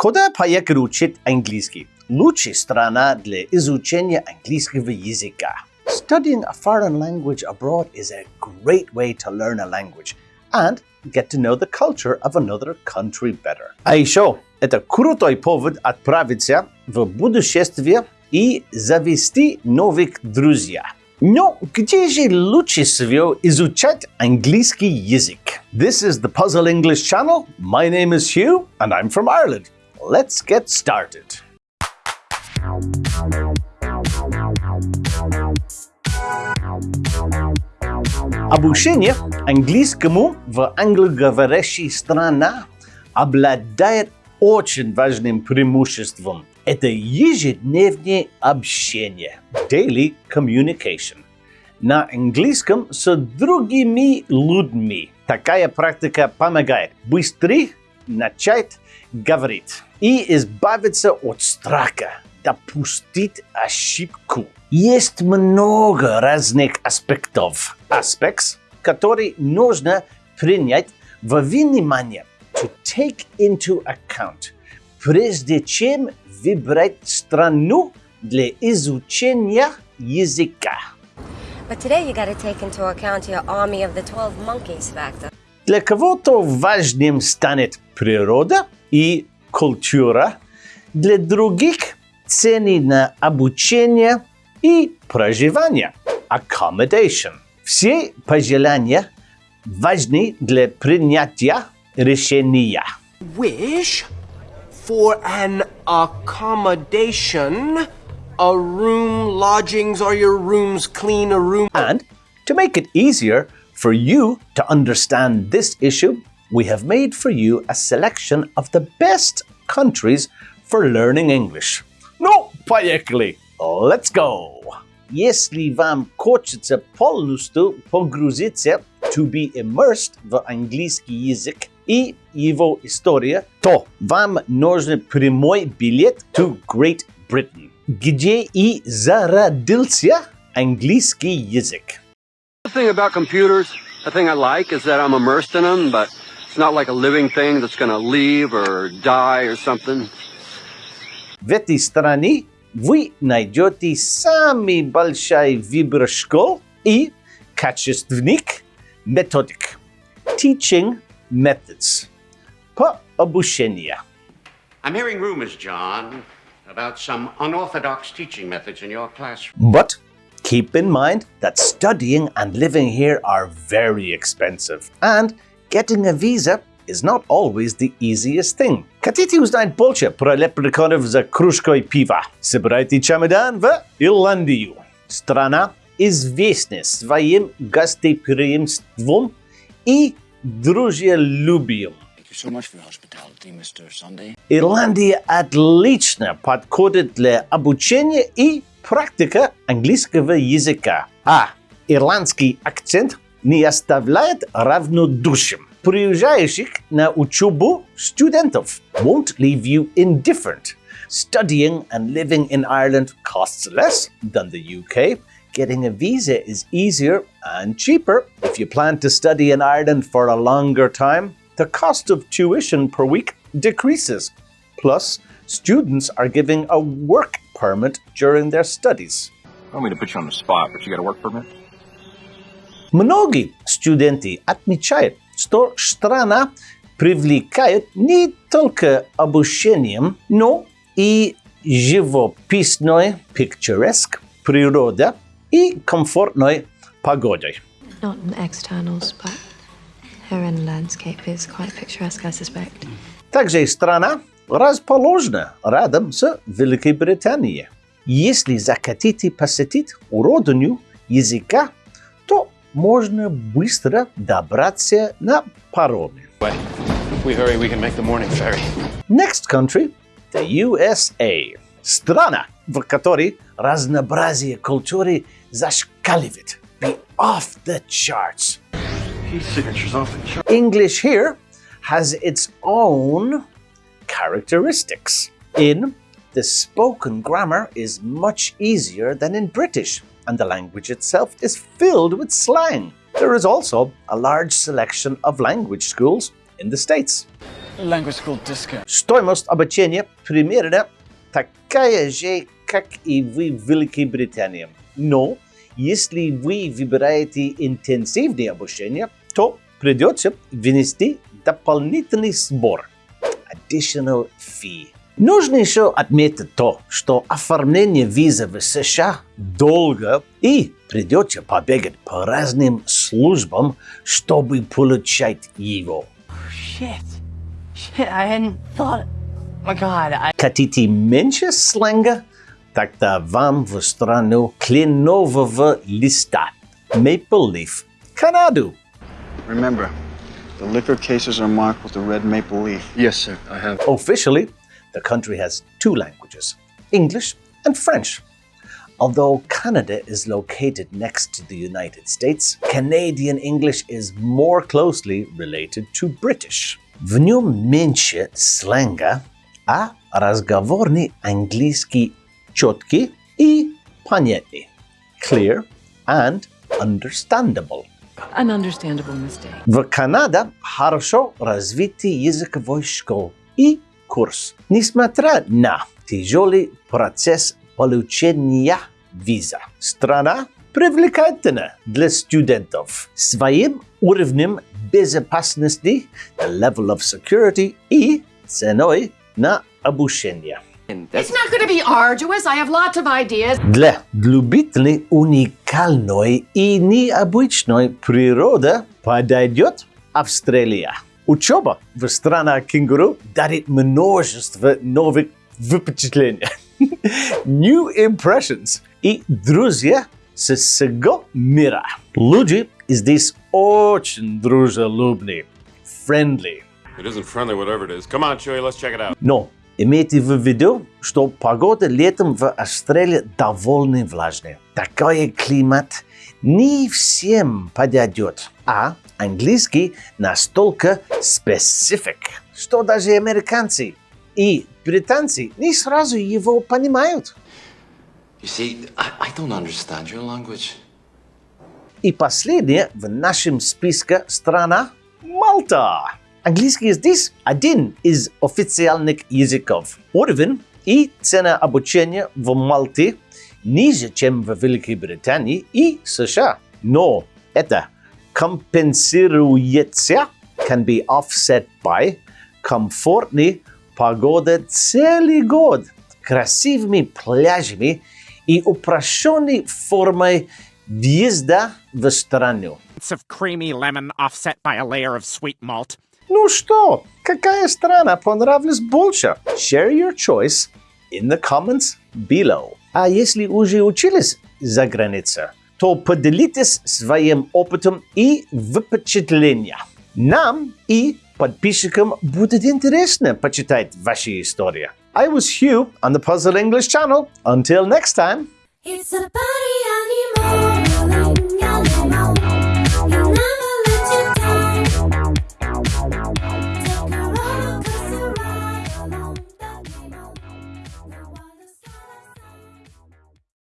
Куда поехать учить английский? Лучшая страна для изучения английского языка. Studying a foreign language abroad is a great way to learn a language and get to know the culture of another country better. А еще это крутой повод отправиться в путешествие и завести новых друзей. Но где же лучше всего изучать английский язык? This is the Puzzle English channel. My name is Hugh and I'm from Ireland. Let's get started. Обучение английскому в англоговорящей стране обладает очень важным преимуществом. Это ежедневное общение, daily communication. На английском с другими людьми. Такая практика помогает быстрее начать говорить и избавиться от страха допустить ошибку. Есть много разных аспектов. Аспектов, которые нужно принять во внимание. To take into account. Прежде чем выбрать страну для изучения языка. But today you got to take into account your army of the 12 monkeys factor. Для кого-то важным станет природа и культура, для других цены на обучение и проживание accommodation. Все пожелания важны для принятия решения. wish for an accommodation, a room, lodgings, are your rooms clean, a room? And to make it easier for you to understand this issue, we have made for you a selection of the best countries for learning English. Ну, поехали! Let's go! Если вам хочется полностью погрузиться to be immersed в английский язык и его история, то вам нужен прямой билет to Great Britain, где и зародился английский язык. The thing about computers, the thing I like is that I'm immersed in them, but it's not like a living thing that's going to leave or die or something. В этой стране вы найдете самый большой выбор школ и качественных методик. Teaching methods. По обучению. I'm hearing rumors, John, about some unorthodox teaching methods in your classroom. But keep in mind that studying and living here are very expensive, and getting a visa is not always the easiest thing. Хотите узнать больше про лепреконов за кружкой пива? Собирайте чемодан в Ирландию. Страна известна своим гостеприимством и дружелюбием. Thank you so much for your hospitality, Mr. Sunday. Ирландия отлично подходит для обучения и практика английского языка. А ирландский акцент не оставляет равнодушием. Приезжающих на учебу студентов won't leave you indifferent. Studying and living in Ireland costs less than the UK. Getting a visa is easier and cheaper. If you plan to study in Ireland for a longer time, the cost of tuition per week decreases. Plus, students are given a work permit during their studies. I don't mean to put you on the spot, but you got a work permit? Многие студенты отмечают, что страна привлекает не только обучением, но и живописной, picturesque природа и комфортной погодой. Not in externals, but her inner landscape is quite picturesque, I suspect. Также страна расположена рядом с Великой Британией. Если захотите посетить родину языка, то можно быстро добраться на пароме. If we hurry, we can make the morning ferry. Next country – the USA. Страна, в которой разнообразие культуры зашкаливает. Be off the charts. His signature's off the chart. English here has its own characteristics. In the spoken grammar is much easier than in British, and the language itself is filled with slang. There is also a large selection of language schools in the States. language school discount. Стоимост обучения примерно такая же, как и вы в Великой Британии. Но если вы выбираете интенсивное обучение, то придется внести дополнительный сбор – additional fee. Нужно еще отметить то, что оформление визы в США долго и придется побегать по разным службам, чтобы получать его. Shit. Shit, I hadn't thought. Oh my god, I. Хотите меньше сленга? Тогда вам в страну кленового листа Maple Leaf, Канаду. Remember, the liquor cases are marked with the red maple leaf. Yes, sir. I have. Officially, the country has two languages, English and French. Although Canada is located next to the United States, Canadian English is more closely related to British. В нем меньше сленга, а разговорный английский четкий и понятный, clear and understandable. An understandable mistake. В Канаде хорошо развитый языковой школ и курс, несмотря на тяжелый процесс получения виза. Страна привлекательна для студентов своим уровнем безопасности, level of security и ценой на обучение. It's not going to be arduous. I have lots of ideas. Для любителей уникальной и необычной природы подойдет Австралия. Учеба в странах кенгуру дарит множество новых впечатлений. New impressions и друзья со всего мира. Люди здесь очень дружелюбные, friendly. It isn't friendly, whatever it is. Come on, Chewie, let's check it out. Но имейте в виду, что погода летом в Австралии довольно влажная. Такой климат не всем подойдет, а английский настолько specific, что даже американцы и британцы не сразу его понимают. You see, I, I don't understand your language. И последняя в нашем списке страна – Малта. Английский здесь один из официальных языков. Уровень и цена обучения в Малте ниже, чем в Великой Британии и США. Но это компенсируется, can be offset by, комфортной погода целый год, красивыми пляжами и упрощенной формой въезда в страну. of creamy lemon offset by a layer of sweet malt. Ну что, какая страна понравилась больше? Share your choice in the comments below. А если уже учились за границей, то поделитесь своим опытом и впечатлением. Нам и подписчикам будет интересно почитать ваши истории. I was Hugh on the Puzzle English channel. Until next time. It's a party.